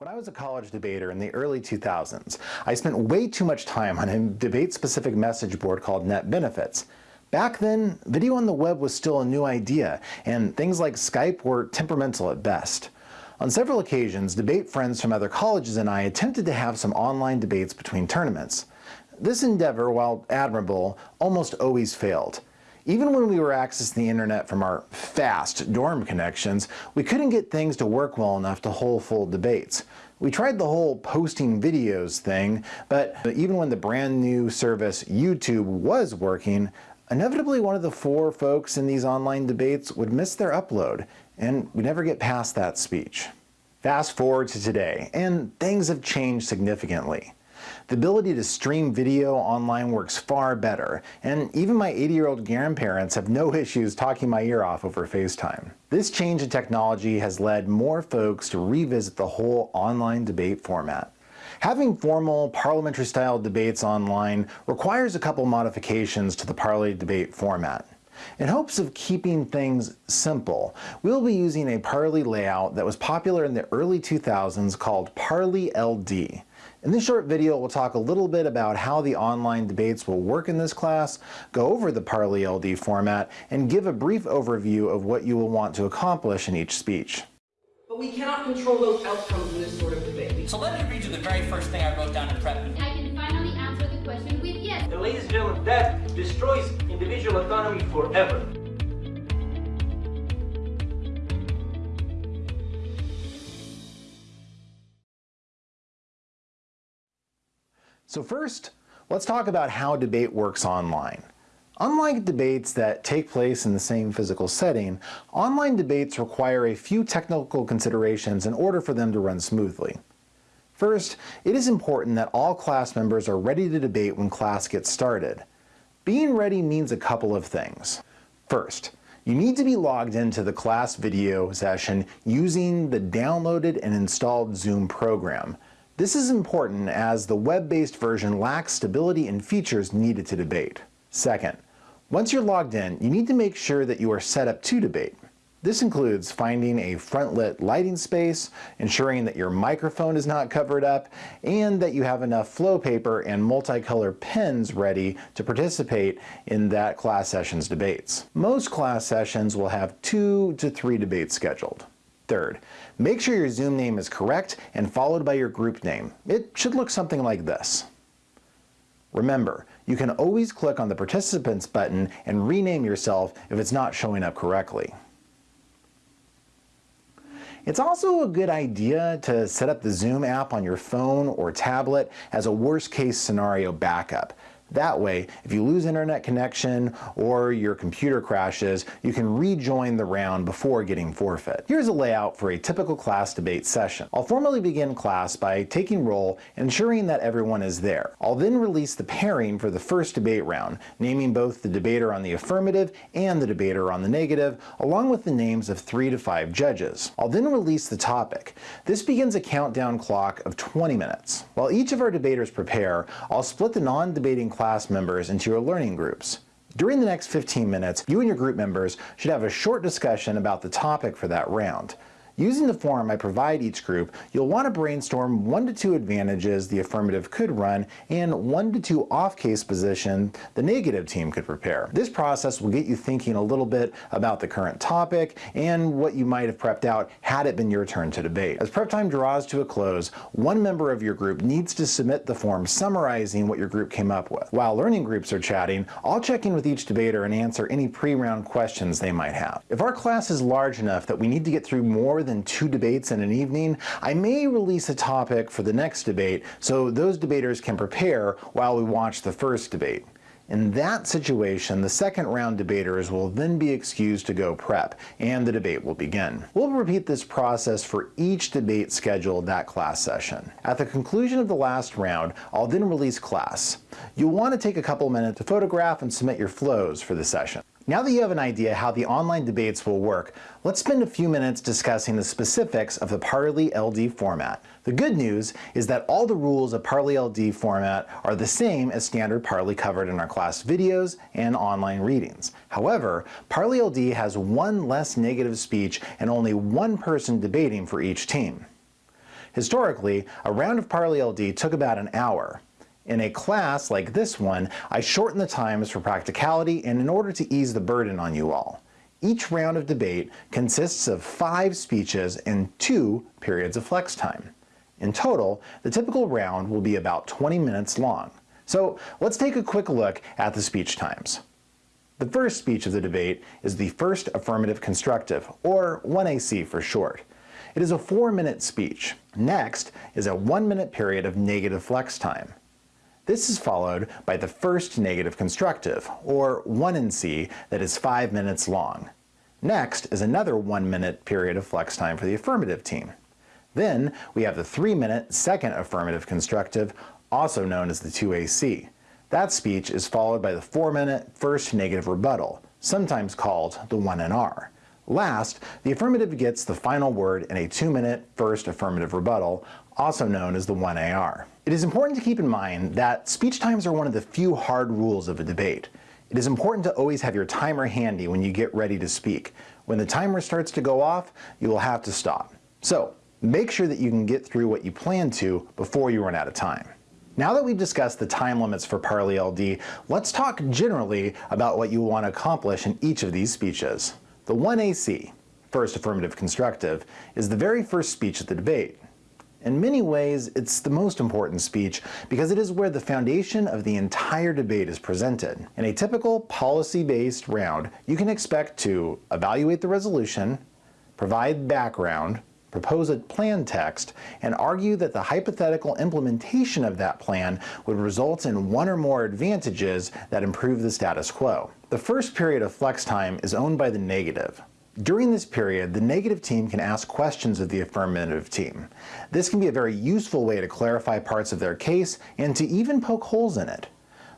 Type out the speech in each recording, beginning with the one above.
When I was a college debater in the early 2000s, I spent way too much time on a debate-specific message board called Net Benefits. Back then, video on the web was still a new idea, and things like Skype were temperamental at best. On several occasions, debate friends from other colleges and I attempted to have some online debates between tournaments. This endeavor, while admirable, almost always failed. Even when we were accessing the internet from our fast dorm connections, we couldn't get things to work well enough to hold full debates. We tried the whole posting videos thing, but even when the brand new service YouTube was working, inevitably one of the four folks in these online debates would miss their upload, and we never get past that speech. Fast forward to today, and things have changed significantly. The ability to stream video online works far better, and even my 80-year-old grandparents have no issues talking my ear off over FaceTime. This change in technology has led more folks to revisit the whole online debate format. Having formal parliamentary-style debates online requires a couple modifications to the Parli debate format. In hopes of keeping things simple, we'll be using a Parli layout that was popular in the early 2000s called Parli LD. In this short video, we'll talk a little bit about how the online debates will work in this class, go over the Parli LD format, and give a brief overview of what you will want to accomplish in each speech. But we cannot control those outcomes in this sort of debate. So let me read you the very first thing I wrote down in prep. I can finally answer the question with yes. And ladies and gentlemen, that destroys individual autonomy forever. So first, let's talk about how debate works online. Unlike debates that take place in the same physical setting, online debates require a few technical considerations in order for them to run smoothly. First, it is important that all class members are ready to debate when class gets started. Being ready means a couple of things. First, you need to be logged into the class video session using the downloaded and installed Zoom program. This is important as the web-based version lacks stability and features needed to debate. Second, once you're logged in, you need to make sure that you are set up to debate. This includes finding a front-lit lighting space, ensuring that your microphone is not covered up, and that you have enough flow paper and multicolor pens ready to participate in that class session's debates. Most class sessions will have two to three debates scheduled. Third, make sure your Zoom name is correct and followed by your group name. It should look something like this. Remember, you can always click on the Participants button and rename yourself if it's not showing up correctly. It's also a good idea to set up the Zoom app on your phone or tablet as a worst case scenario backup. That way, if you lose internet connection or your computer crashes, you can rejoin the round before getting forfeit. Here's a layout for a typical class debate session. I'll formally begin class by taking roll and ensuring that everyone is there. I'll then release the pairing for the first debate round, naming both the debater on the affirmative and the debater on the negative, along with the names of three to five judges. I'll then release the topic. This begins a countdown clock of 20 minutes. While each of our debaters prepare, I'll split the non-debating class members into your learning groups. During the next 15 minutes, you and your group members should have a short discussion about the topic for that round. Using the form I provide each group, you'll want to brainstorm one to two advantages the affirmative could run and one to two off-case position the negative team could prepare. This process will get you thinking a little bit about the current topic and what you might have prepped out had it been your turn to debate. As prep time draws to a close, one member of your group needs to submit the form summarizing what your group came up with. While learning groups are chatting, I'll check in with each debater and answer any pre-round questions they might have. If our class is large enough that we need to get through more than than two debates in an evening, I may release a topic for the next debate so those debaters can prepare while we watch the first debate. In that situation, the second round debaters will then be excused to go prep, and the debate will begin. We'll repeat this process for each debate scheduled that class session. At the conclusion of the last round, I'll then release class. You'll want to take a couple minutes to photograph and submit your flows for the session. Now that you have an idea how the online debates will work, let's spend a few minutes discussing the specifics of the Parli LD format. The good news is that all the rules of Parli LD format are the same as standard Parli covered in our class videos and online readings. However, Parli LD has one less negative speech and only one person debating for each team. Historically, a round of Parli LD took about an hour. In a class like this one, I shorten the times for practicality and in order to ease the burden on you all. Each round of debate consists of five speeches and two periods of flex time. In total, the typical round will be about 20 minutes long. So let's take a quick look at the speech times. The first speech of the debate is the first affirmative constructive, or 1AC for short. It is a four-minute speech. Next is a one-minute period of negative flex time. This is followed by the first negative constructive, or 1NC, that is 5 minutes long. Next is another 1 minute period of flex time for the affirmative team. Then we have the 3 minute second affirmative constructive, also known as the 2AC. That speech is followed by the 4 minute first negative rebuttal, sometimes called the 1NR. Last, the affirmative gets the final word in a 2 minute first affirmative rebuttal, also known as the 1AR. It is important to keep in mind that speech times are one of the few hard rules of a debate. It is important to always have your timer handy when you get ready to speak. When the timer starts to go off, you will have to stop. So make sure that you can get through what you plan to before you run out of time. Now that we've discussed the time limits for Parli LD, let's talk generally about what you want to accomplish in each of these speeches. The 1AC, first affirmative constructive, is the very first speech of the debate. In many ways, it's the most important speech because it is where the foundation of the entire debate is presented. In a typical policy-based round, you can expect to evaluate the resolution, provide background, propose a plan text, and argue that the hypothetical implementation of that plan would result in one or more advantages that improve the status quo. The first period of flex time is owned by the negative, during this period, the negative team can ask questions of the affirmative team. This can be a very useful way to clarify parts of their case and to even poke holes in it.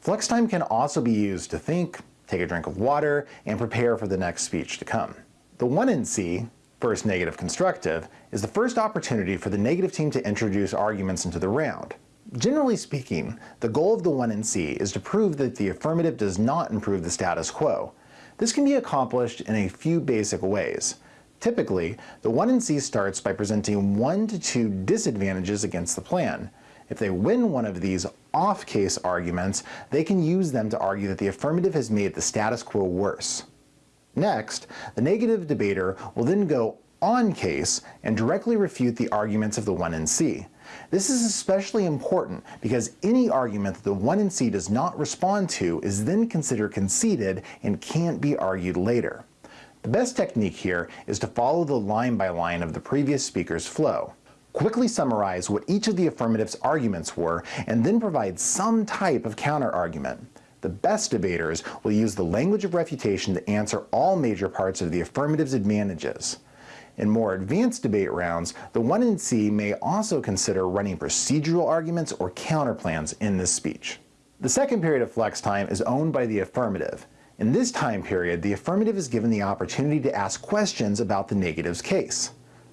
Flex time can also be used to think, take a drink of water, and prepare for the next speech to come. The 1NC, first negative constructive, is the first opportunity for the negative team to introduce arguments into the round. Generally speaking, the goal of the 1NC is to prove that the affirmative does not improve the status quo, this can be accomplished in a few basic ways. Typically, the 1NC starts by presenting one to two disadvantages against the plan. If they win one of these off-case arguments, they can use them to argue that the affirmative has made the status quo worse. Next, the negative debater will then go on case and directly refute the arguments of the 1NC. This is especially important because any argument that the 1NC does not respond to is then considered conceded and can't be argued later. The best technique here is to follow the line by line of the previous speaker's flow. Quickly summarize what each of the affirmative's arguments were and then provide some type of counter-argument. The best debaters will use the language of refutation to answer all major parts of the affirmative's advantages. In more advanced debate rounds, the 1NC may also consider running procedural arguments or counterplans in this speech. The second period of flex time is owned by the affirmative. In this time period, the affirmative is given the opportunity to ask questions about the negative's case.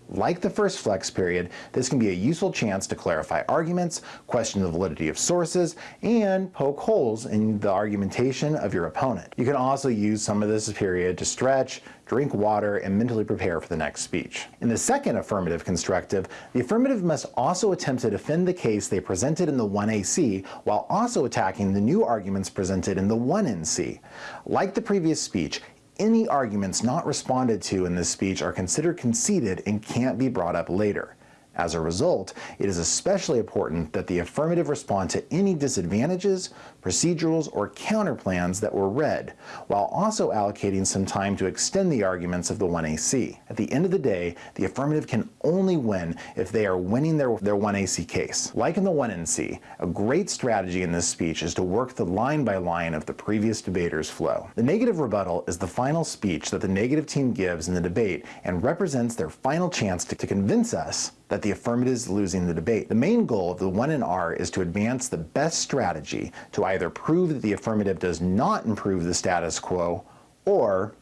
Like the first flex period, this can be a useful chance to clarify arguments, question the validity of sources, and poke holes in the argumentation of your opponent. You can also use some of this period to stretch, drink water, and mentally prepare for the next speech. In the second affirmative constructive, the affirmative must also attempt to defend the case they presented in the 1AC while also attacking the new arguments presented in the 1NC. Like the previous speech, any arguments not responded to in this speech are considered conceded and can't be brought up later. As a result, it is especially important that the affirmative respond to any disadvantages, procedurals, or counterplans that were read, while also allocating some time to extend the arguments of the 1AC. At the end of the day, the affirmative can only win if they are winning their, their 1AC case. Like in the 1NC, a great strategy in this speech is to work the line by line of the previous debater's flow. The negative rebuttal is the final speech that the negative team gives in the debate and represents their final chance to, to convince us that the affirmative is losing the debate. The main goal of the 1NR is to advance the best strategy to either prove that the affirmative does not improve the status quo or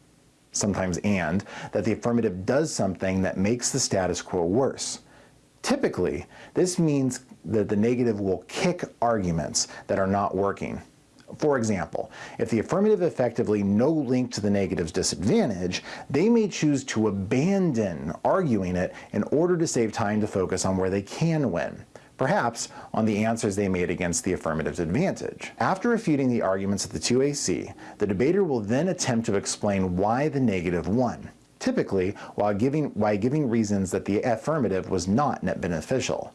sometimes and, that the affirmative does something that makes the status quo worse. Typically, this means that the negative will kick arguments that are not working. For example, if the affirmative effectively no link to the negative's disadvantage, they may choose to abandon arguing it in order to save time to focus on where they can win perhaps on the answers they made against the affirmative's advantage. After refuting the arguments of the 2AC, the debater will then attempt to explain why the negative won, typically while giving, while giving reasons that the affirmative was not net beneficial.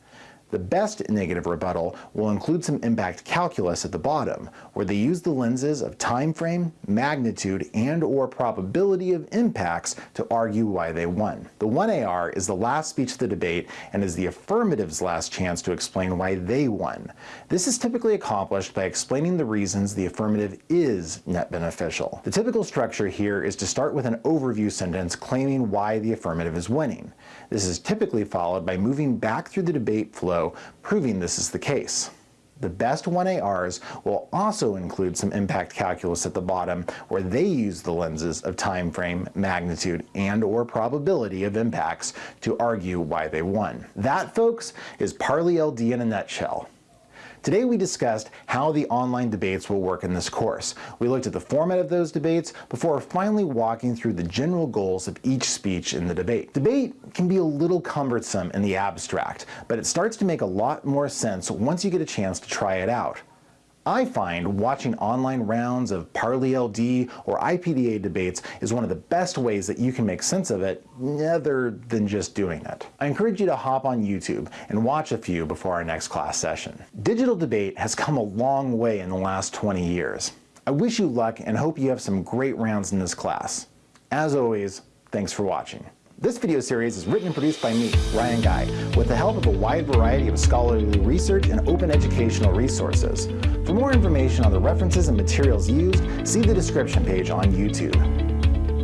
The best negative rebuttal will include some impact calculus at the bottom, where they use the lenses of time frame, magnitude, and or probability of impacts to argue why they won. The 1AR is the last speech of the debate and is the affirmative's last chance to explain why they won. This is typically accomplished by explaining the reasons the affirmative is net beneficial. The typical structure here is to start with an overview sentence claiming why the affirmative is winning. This is typically followed by moving back through the debate flow, proving this is the case. The best 1ARs will also include some impact calculus at the bottom where they use the lenses of time frame, magnitude, and or probability of impacts to argue why they won. That, folks, is Parli LD in a nutshell. Today we discussed how the online debates will work in this course. We looked at the format of those debates before finally walking through the general goals of each speech in the debate. Debate can be a little cumbersome in the abstract, but it starts to make a lot more sense once you get a chance to try it out. I find watching online rounds of Parli LD or IPDA debates is one of the best ways that you can make sense of it other than just doing it. I encourage you to hop on YouTube and watch a few before our next class session. Digital debate has come a long way in the last 20 years. I wish you luck and hope you have some great rounds in this class. As always, thanks for watching. This video series is written and produced by me, Ryan Guy, with the help of a wide variety of scholarly research and open educational resources. For more information on the references and materials used, see the description page on YouTube.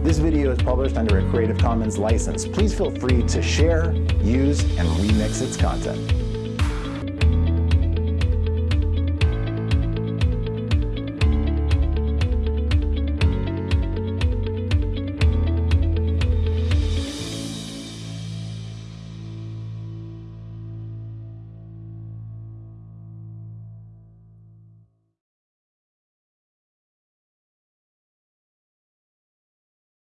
This video is published under a Creative Commons license. Please feel free to share, use, and remix its content.